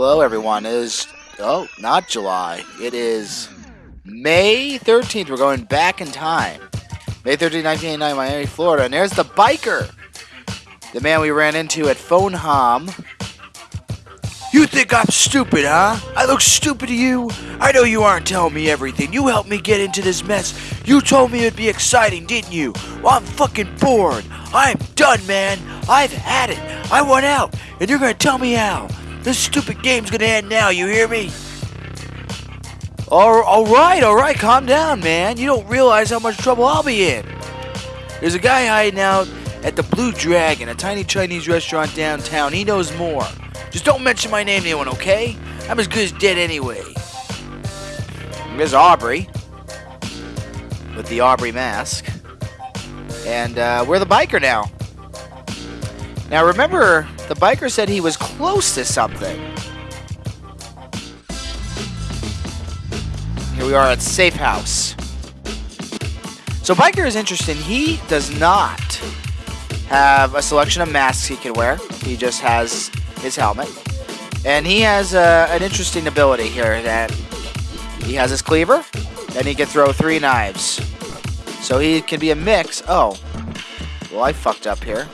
Hello, everyone. It is oh, not July. It is May 13th. We're going back in time. May 13th, 1989, Miami, Florida. And there's the biker. The man we ran into at Phone Hom. You think I'm stupid, huh? I look stupid to you? I know you aren't telling me everything. You helped me get into this mess. You told me it'd be exciting, didn't you? Well, I'm fucking bored. I'm done, man. I've had it. I want out, and you're gonna tell me how. This stupid game's gonna end now, you hear me? All, all right, all right, calm down, man. You don't realize how much trouble I'll be in. There's a guy hiding out at the Blue Dragon, a tiny Chinese restaurant downtown. He knows more. Just don't mention my name to anyone, okay? I'm as good as dead anyway. There's Aubrey with the Aubrey mask. And uh, we're the biker now. Now remember, the biker said he was close to something. Here we are at Safe House. So biker is interesting. He does not have a selection of masks he can wear. He just has his helmet. And he has uh, an interesting ability here that he has his cleaver, and he can throw three knives. So he can be a mix. Oh, well, I fucked up here.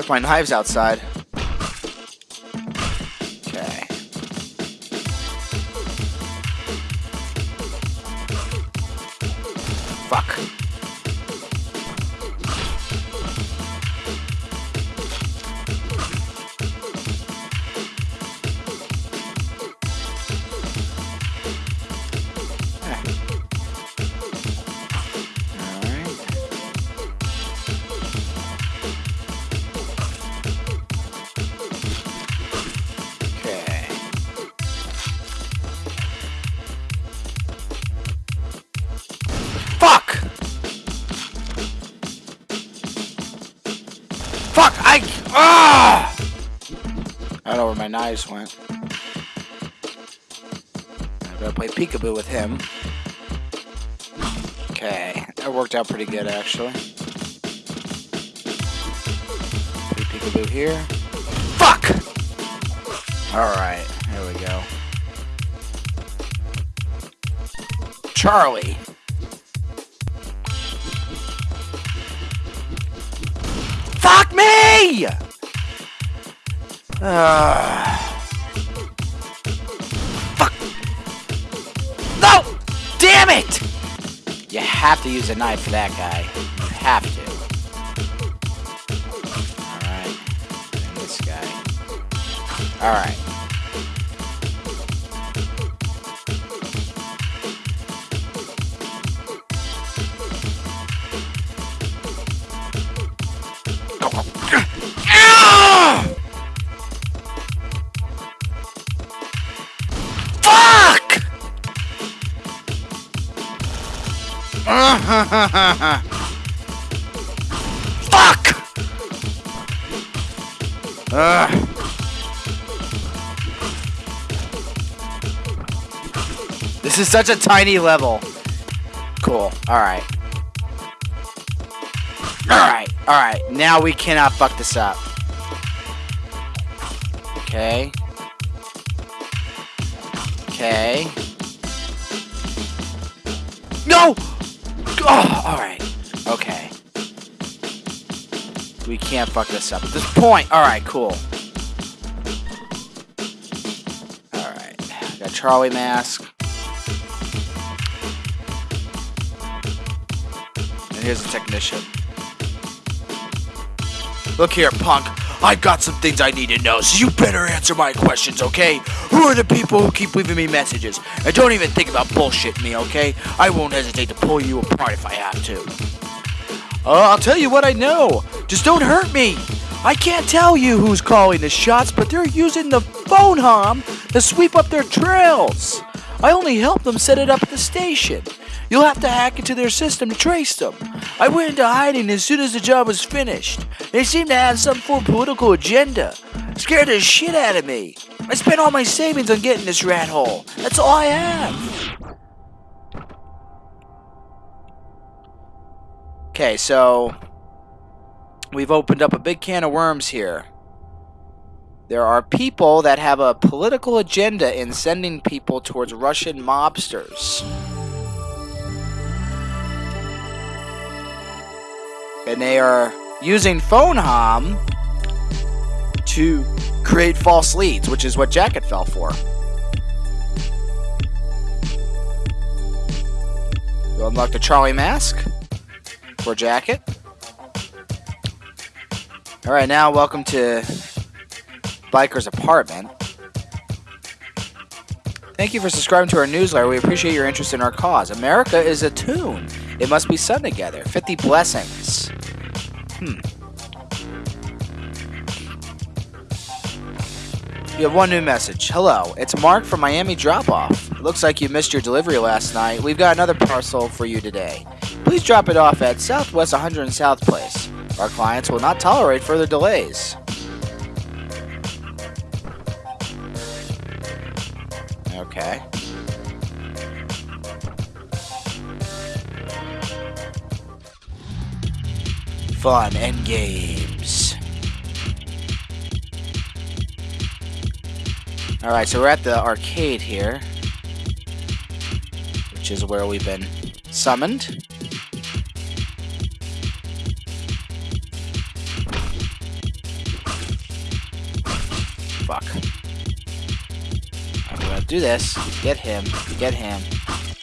With my knives outside. Knives went. I gotta play peekaboo with him. Okay, that worked out pretty good actually. Peekaboo here. Fuck! Alright, there we go. Charlie. Fuck me! Uh, fuck. No! Damn it! You have to use a knife for that guy. You have to. Alright. This guy. Alright. This is such a tiny level. Cool. Alright. Alright. Alright. Now we cannot fuck this up. Okay. Okay. No! Oh, alright. Okay. We can't fuck this up at this point. Alright, cool. Alright. Got Charlie mask. And here's the technician. Look here, punk. I've got some things I need to know, so you better answer my questions, okay? Who are the people who keep leaving me messages? And don't even think about bullshitting me, okay? I won't hesitate to pull you apart if I have to. Uh, I'll tell you what I know. Just don't hurt me. I can't tell you who's calling the shots, but they're using the phone hom to sweep up their trails. I only helped them set it up at the station. You'll have to hack into their system to trace them. I went into hiding as soon as the job was finished. They seem to have some full political agenda. Scared the shit out of me. I spent all my savings on getting this rat hole. That's all I have. Okay, so we've opened up a big can of worms here. There are people that have a political agenda in sending people towards Russian mobsters. And they are using PhoneHom to create false leads, which is what Jacket fell for. You unlock the Charlie mask for Jacket. Alright, now welcome to Biker's apartment. Thank you for subscribing to our newsletter. We appreciate your interest in our cause. America is a tune. It must be sung together. 50 blessings. Hmm. You have one new message. Hello, it's Mark from Miami Drop Off. Looks like you missed your delivery last night. We've got another parcel for you today. Please drop it off at Southwest 100 South Place. Our clients will not tolerate further delays. Okay. Fun and games. Alright, so we're at the arcade here. Which is where we've been summoned. Fuck. I'm gonna do this. Get him. Get him.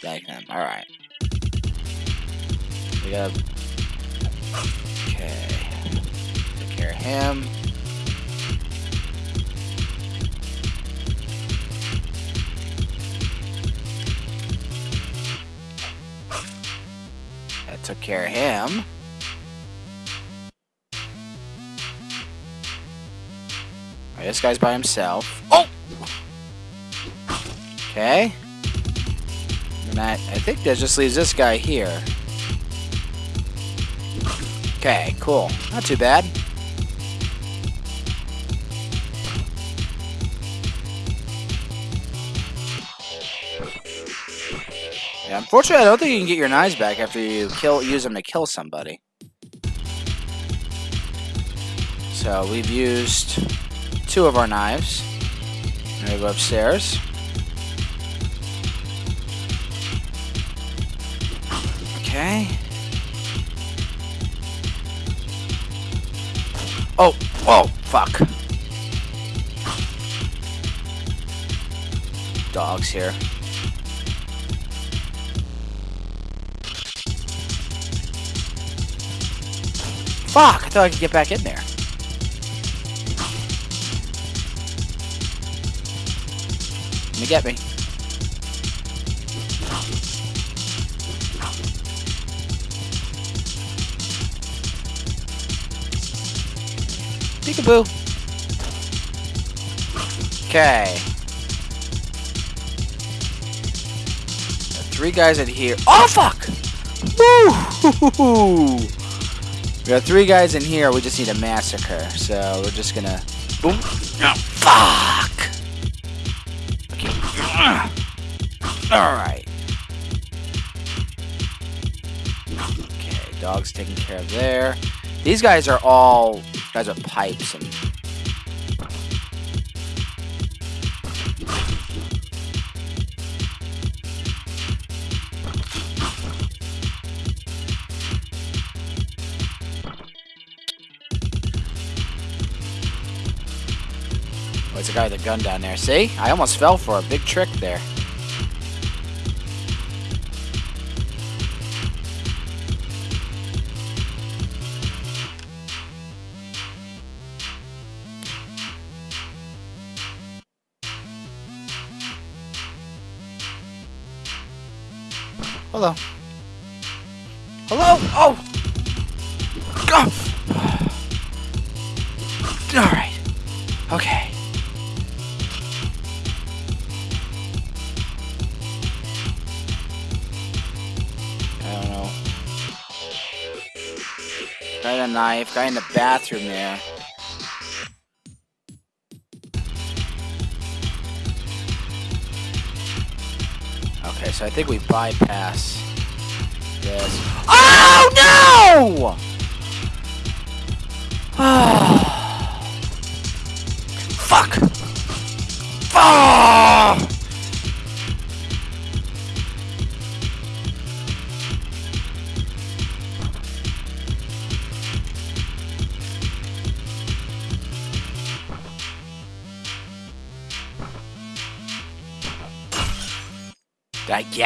Get him. Alright. We got... him. That took care of him. Alright, this guy's by himself. Oh! Okay. And I, I think that just leaves this guy here. Okay, cool. Not too bad. Yeah, unfortunately, I don't think you can get your knives back after you kill use them to kill somebody. So we've used two of our knives. Now we go upstairs. Okay. Oh, whoa, fuck. Dogs here. Fuck, I thought I could get back in there. Let me get me. Peekaboo. Okay. Three guys in here. Oh, fuck! Woo! We got three guys in here. We just need a massacre. So we're just gonna. Boom. Oh, fuck! Okay. Alright. Okay, dog's taken care of there. These guys are all guys with pipes and It's a guy with a gun down there. See? I almost fell for a big trick there. Hello. Hello? Oh! oh! Alright. Okay. Knife, guy in the bathroom there. Okay, so I think we bypass this. Oh no! Ah!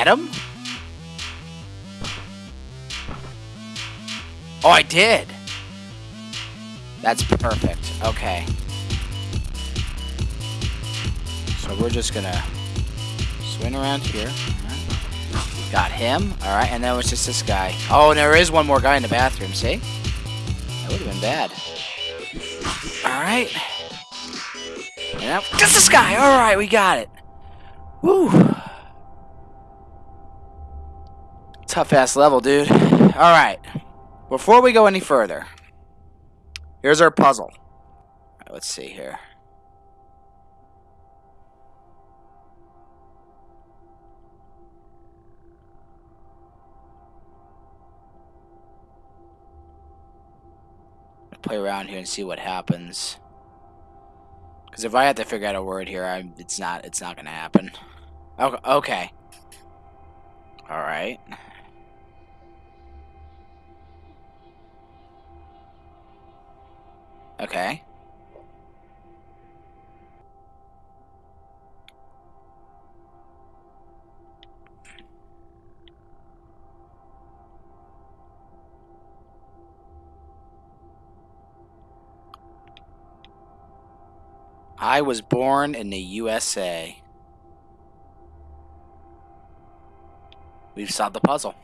Get him? Oh, I did. That's perfect. Okay. So we're just gonna swing around here. Got him. Alright, and then it's just this guy. Oh, and there is one more guy in the bathroom, see? That would have been bad. Alright. Now, just this guy! Alright, we got it. Woo! Tough ass level, dude. Alright. Before we go any further, here's our puzzle. Right, let's see here. Play around here and see what happens. Because if I have to figure out a word here, I'm, it's not it's not gonna happen. Okay. okay. All right. Okay. I was born in the USA. We've solved the puzzle.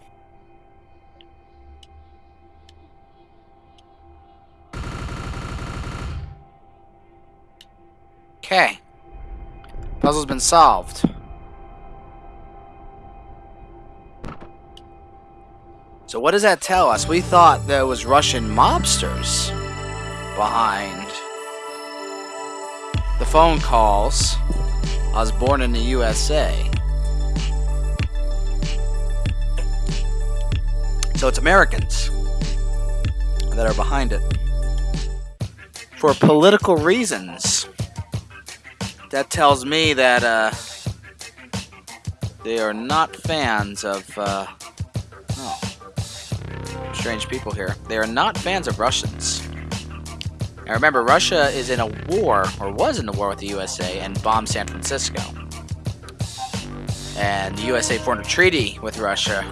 Solved. So what does that tell us? We thought there was Russian mobsters behind the phone calls. I was born in the USA. So it's Americans that are behind it. For political reasons that tells me that uh, they are not fans of uh, oh, strange people here. They are not fans of Russians. Now remember, Russia is in a war, or was in a war with the USA, and bombed San Francisco. And the USA formed a treaty with Russia.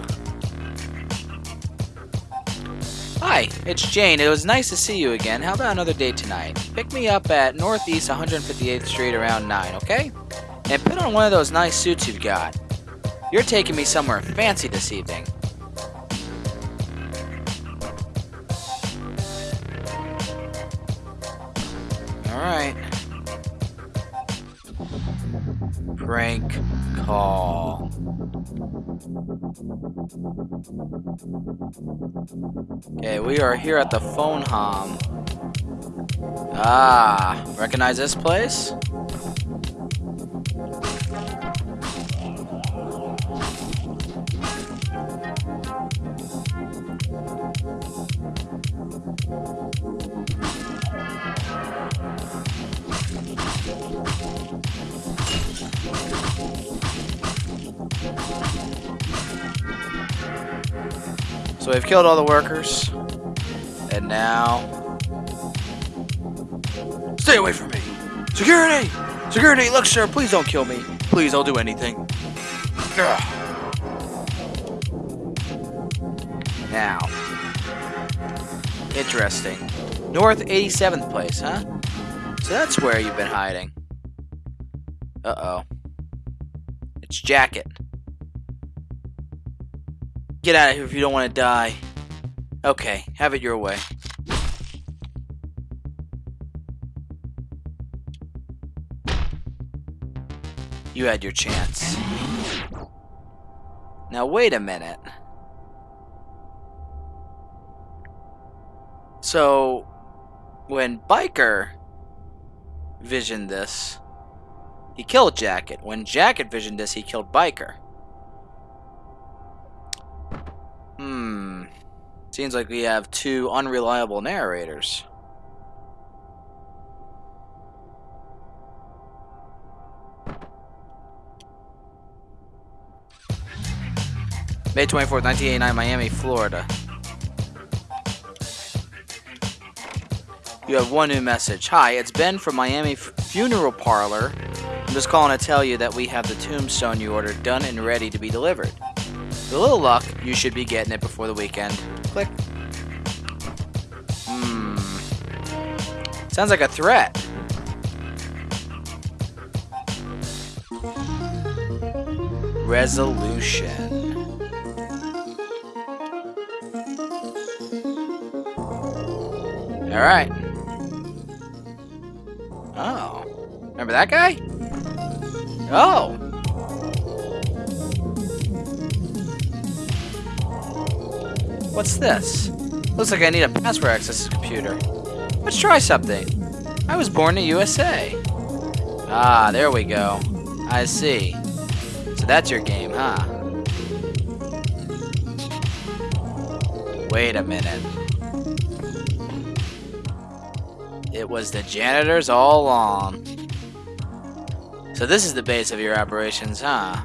Hi, it's Jane. It was nice to see you again. How about another date tonight? Pick me up at Northeast 158th Street around 9, okay? And put on one of those nice suits you've got. You're taking me somewhere fancy this evening. Alright. Prank call. Okay, we are here at the phone hom. Ah, recognize this place? We've killed all the workers. And now... Stay away from me! Security! Security! Look, sir, please don't kill me. Please, I'll do anything. Ugh. Now. Interesting. North 87th place, huh? So that's where you've been hiding. Uh-oh. It's Jacket. Get out of here if you don't want to die. Okay, have it your way. You had your chance. Now wait a minute. So, when Biker visioned this, he killed Jacket. When Jacket visioned this, he killed Biker. Seems like we have two unreliable narrators. May 24th, 1989, Miami, Florida. You have one new message. Hi, it's Ben from Miami F Funeral Parlor. I'm just calling to tell you that we have the tombstone you ordered done and ready to be delivered. With a little luck, you should be getting it before the weekend. Click. Hmm. Sounds like a threat. Resolution. Alright. Oh. Remember that guy? Oh. What's this? Looks like I need a password access to this computer. Let's try something. I was born in the USA. Ah, there we go. I see. So that's your game, huh? Wait a minute. It was the janitors all along. So this is the base of your operations, huh?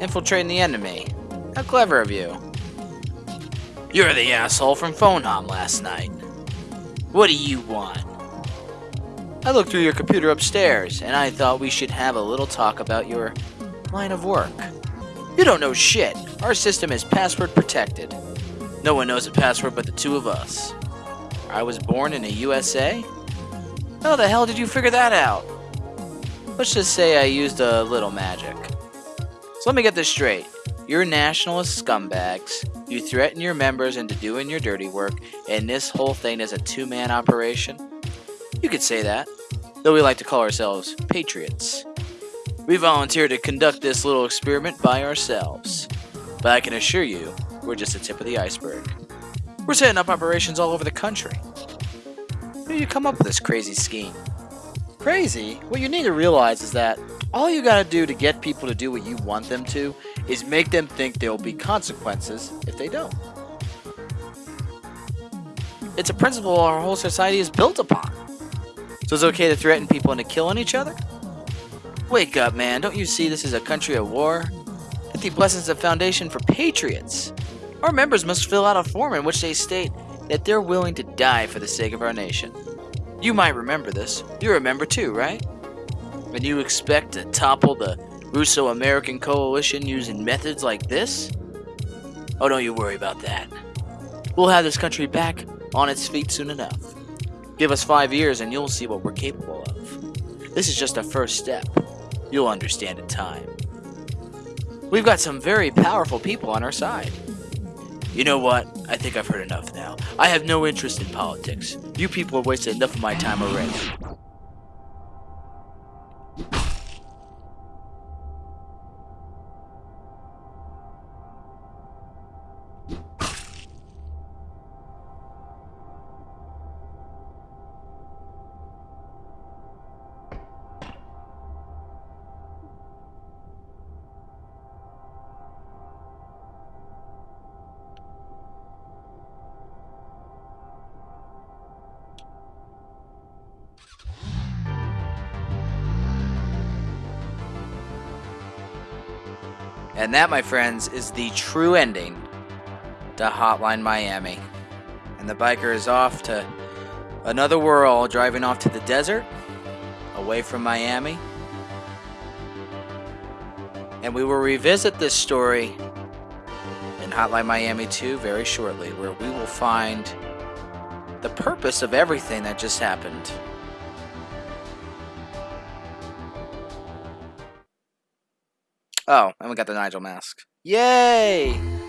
Infiltrating the enemy. How clever of you. You're the asshole from Phone Hom last night. What do you want? I looked through your computer upstairs, and I thought we should have a little talk about your line of work. You don't know shit. Our system is password protected. No one knows the password but the two of us. I was born in the USA? How the hell did you figure that out? Let's just say I used a little magic. So let me get this straight. You're nationalist scumbags. You threaten your members into doing your dirty work, and this whole thing is a two man operation? You could say that, though we like to call ourselves patriots. We volunteered to conduct this little experiment by ourselves. But I can assure you, we're just the tip of the iceberg. We're setting up operations all over the country. How you come up with this crazy scheme? Crazy? What you need to realize is that all you gotta do to get people to do what you want them to is make them think there will be consequences if they don't. It's a principle our whole society is built upon. So it's okay to threaten people into killing each other? Wake up, man. Don't you see this is a country at war? Fifty Blessings a foundation for patriots. Our members must fill out a form in which they state that they're willing to die for the sake of our nation. You might remember this. You remember too, right? And you expect to topple the Russo American coalition using methods like this? Oh, don't you worry about that. We'll have this country back on its feet soon enough. Give us five years and you'll see what we're capable of. This is just a first step. You'll understand in time. We've got some very powerful people on our side. You know what? I think I've heard enough now. I have no interest in politics. You people have wasted enough of my time already. And that, my friends, is the true ending to Hotline Miami. And the biker is off to another world, driving off to the desert, away from Miami. And we will revisit this story in Hotline Miami 2 very shortly, where we will find the purpose of everything that just happened. Oh, and we got the Nigel mask. Yay!